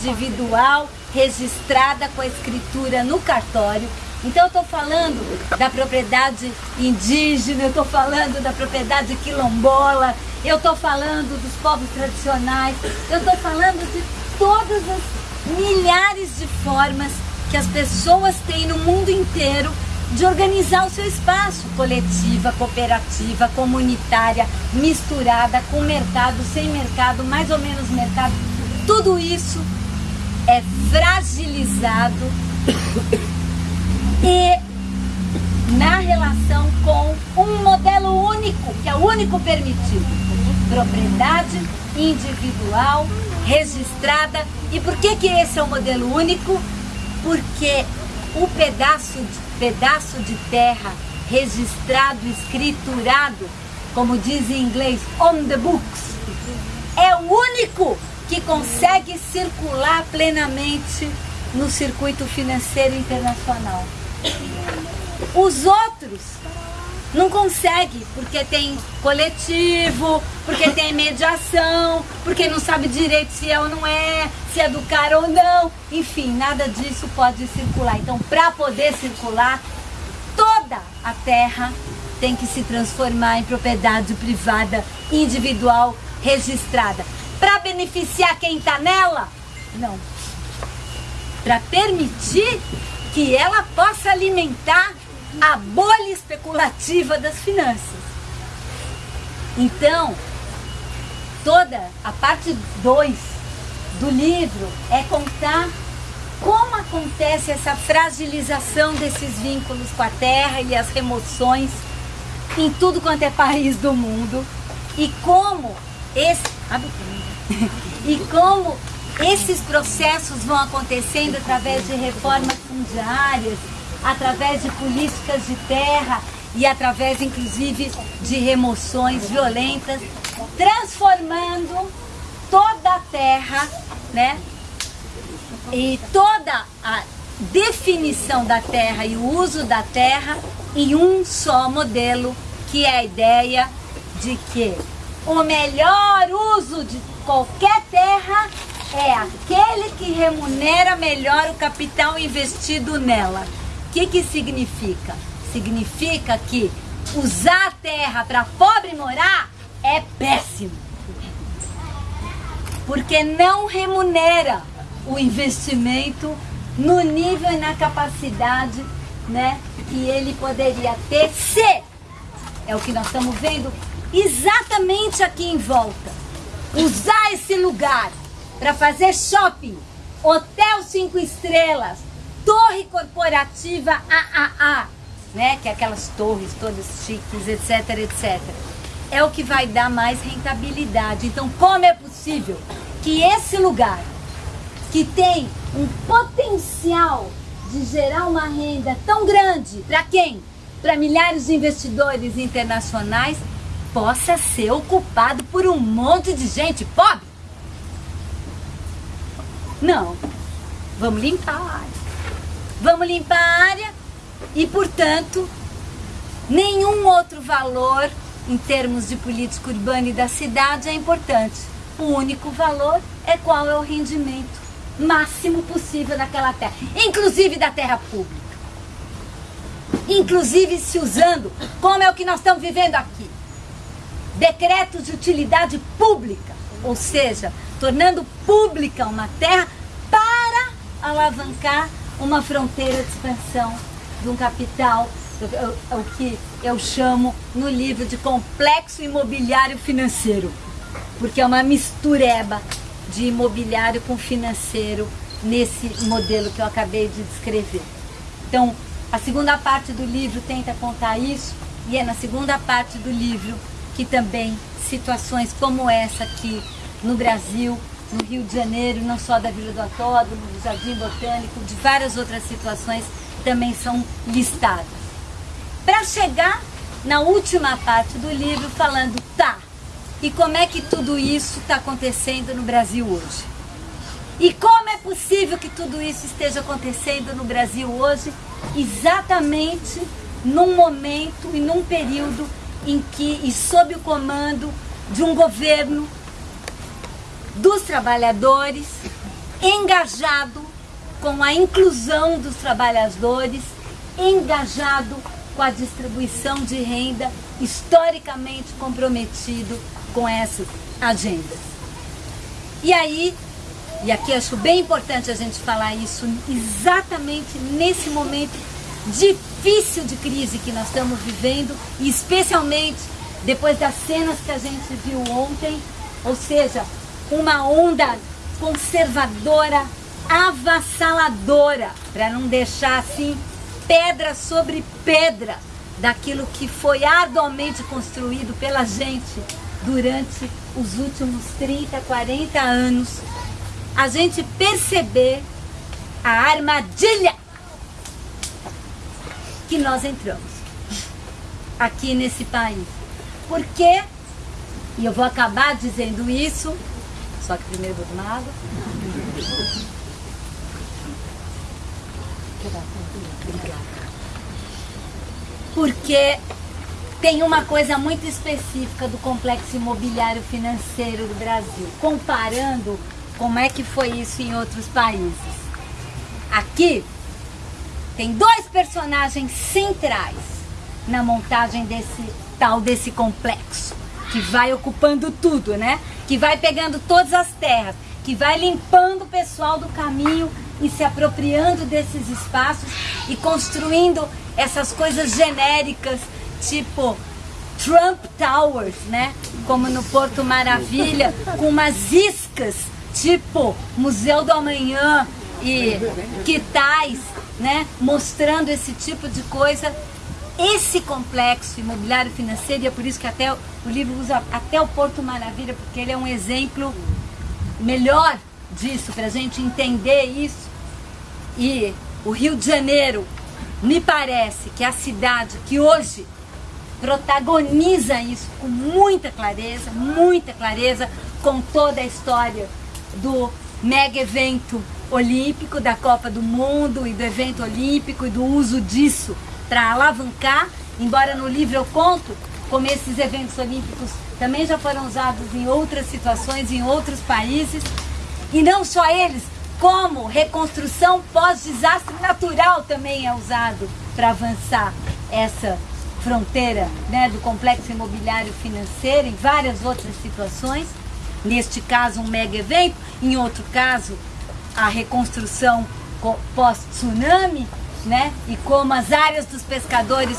individual registrada com a escritura no cartório. Então eu estou falando da propriedade indígena, eu estou falando da propriedade quilombola, eu estou falando dos povos tradicionais, eu estou falando de todas as milhares de formas que as pessoas têm no mundo inteiro de organizar o seu espaço, coletiva, cooperativa, comunitária, misturada, com mercado, sem mercado, mais ou menos mercado. Tudo isso é fragilizado e na relação com um modelo único, que é o único permitido. Propriedade individual, registrada. E por que, que esse é o modelo único? Porque o pedaço de pedaço de terra registrado, escriturado, como diz em inglês, on the books, é o único que consegue circular plenamente no circuito financeiro internacional. Os outros não conseguem, porque tem coletivo, porque tem mediação, porque não sabe direito se é ou não é, se é do cara ou não. Enfim, nada disso pode circular. Então, para poder circular, toda a terra tem que se transformar em propriedade privada, individual, registrada. Para beneficiar quem está nela? Não. Para permitir que ela possa alimentar a bolha especulativa das finanças. Então, toda a parte 2 do livro é contar como acontece essa fragilização desses vínculos com a terra e as remoções em tudo quanto é país do mundo e como esse e como esses processos vão acontecendo através de reformas fundiárias, através de políticas de terra e através inclusive de remoções violentas, transformando toda a terra, né? E toda a definição da terra e o uso da terra em um só modelo, que é a ideia de que o melhor uso de qualquer terra é aquele que remunera melhor o capital investido nela. O que, que significa? Significa que usar a terra para pobre morar é péssimo. Porque não remunera o investimento no nível e na capacidade né, que ele poderia ter se, é o que nós estamos vendo exatamente aqui em volta, usar esse lugar para fazer shopping, hotel cinco estrelas, torre corporativa AAA, né? Que é aquelas torres todas chiques, etc, etc. É o que vai dar mais rentabilidade. Então, como é possível que esse lugar, que tem um potencial de gerar uma renda tão grande, para quem? Para milhares de investidores internacionais, possa ser ocupado por um monte de gente pobre? Não. Vamos limpar a área. Vamos limpar a área e, portanto, nenhum outro valor em termos de política urbana e da cidade é importante. O único valor é qual é o rendimento máximo possível daquela terra, inclusive da terra pública. Inclusive se usando, como é o que nós estamos vivendo aqui, decretos de utilidade pública, ou seja, tornando pública uma terra para alavancar uma fronteira de expansão de um capital, o, o que eu chamo no livro de complexo imobiliário financeiro, porque é uma mistureba de imobiliário com financeiro nesse modelo que eu acabei de descrever. Então, a segunda parte do livro tenta contar isso, e é na segunda parte do livro que também situações como essa aqui no Brasil no Rio de Janeiro, não só da Vila do Autódromo, do Jardim Botânico, de várias outras situações também são listadas. Para chegar na última parte do livro falando, tá, e como é que tudo isso está acontecendo no Brasil hoje? E como é possível que tudo isso esteja acontecendo no Brasil hoje, exatamente num momento e num período em que, e sob o comando de um governo dos trabalhadores engajado com a inclusão dos trabalhadores, engajado com a distribuição de renda, historicamente comprometido com essas agendas. E aí, e aqui acho bem importante a gente falar isso exatamente nesse momento difícil de crise que nós estamos vivendo, e especialmente depois das cenas que a gente viu ontem, ou seja, uma onda conservadora, avassaladora, para não deixar assim pedra sobre pedra daquilo que foi arduamente construído pela gente durante os últimos 30, 40 anos, a gente perceber a armadilha que nós entramos aqui nesse país. Porque, e eu vou acabar dizendo isso, só que primeiro vou tomar água. Porque tem uma coisa muito específica do complexo imobiliário financeiro do Brasil, comparando como é que foi isso em outros países. Aqui tem dois personagens centrais na montagem desse tal desse complexo, que vai ocupando tudo, né? Que vai pegando todas as terras, que vai limpando o pessoal do caminho e se apropriando desses espaços e construindo essas coisas genéricas, tipo Trump Towers, né? Como no Porto Maravilha, com umas iscas, tipo Museu do Amanhã e quitais, né? Mostrando esse tipo de coisa. Esse complexo imobiliário financeiro, e é por isso que até o livro usa até o Porto Maravilha, porque ele é um exemplo melhor disso, para a gente entender isso. E o Rio de Janeiro, me parece que é a cidade que hoje protagoniza isso com muita clareza, muita clareza, com toda a história do mega evento olímpico, da Copa do Mundo e do evento olímpico e do uso disso para alavancar, embora no livro eu conto como esses eventos olímpicos também já foram usados em outras situações, em outros países, e não só eles, como reconstrução pós-desastre natural também é usado para avançar essa fronteira né, do complexo imobiliário financeiro em várias outras situações. Neste caso, um mega evento, em outro caso, a reconstrução pós-tsunami, né? E como as áreas dos pescadores